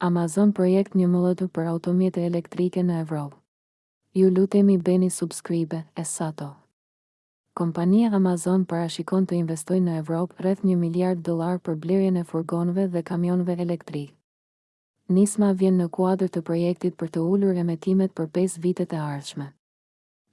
Amazon projekt një mëllëtu për automjete elektrike në Evropë Ju lutemi bëni subscribe e sato Kompania Amazon parashikon të investojë në Evropë rreth një miliard dollarë për blerjen e furgonëve dhe kamionëve elektrikë Nisma vjen në kuadër të projektit për të ulur emetimet për pesë vitet e ardhshme.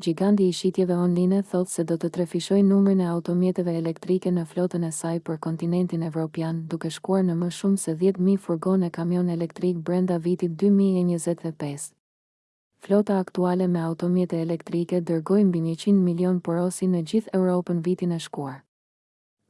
Gjiganti i shitjeve online thotë se do të trefishojë numrin e automjeteve elektrike në flotën e saj për kontinentin evropian, duke shkuar në më shumë se dhjetë mijë furgonë e kamionë elektrikë brenda vitit dy mijë e njëzet e pesë. Flota aktuale me automjete elektrike dërgoi mbi njëqind milionë porosi në gjithë Europën vitin e shkuar.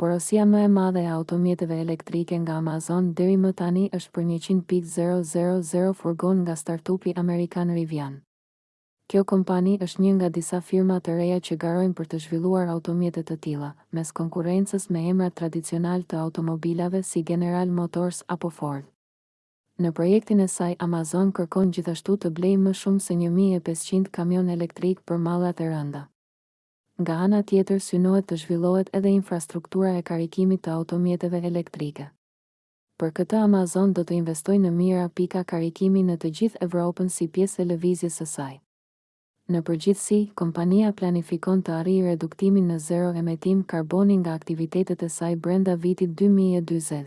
Porosia më e madhe e automjeteve elektrike nga Amazon deri më tani është për njëqind pikë zero zero zero furgonë nga startupi amerikan Rivian. Kjo kompani është një nga disa firma të reja që garojnë për të zhvilluar automjete të tilla, mes konkurrencës me emrat tradicionalë të automobilave si General Motors apo Ford. Në projektin e saj, Amazon kërkon gjithashtu të blejë më shumë se një mijë e pesëqind kamionë elektrikë për mallrat e rënda. Nga ana tjetër, synohet të zhvillohet edhe infrastruktura e karikimit të automjeteve elektrike. Për këtë Amazon do të investojë në mijëra pika karikimi në të gjithë Evropën si pjesë e lëvizjes së saj. Në përgjithësi, kompania planifikon të arrijë reduktimin në zero emetim karboni nga aktivitetet e saj brenda vitit dy mijë e dyzet.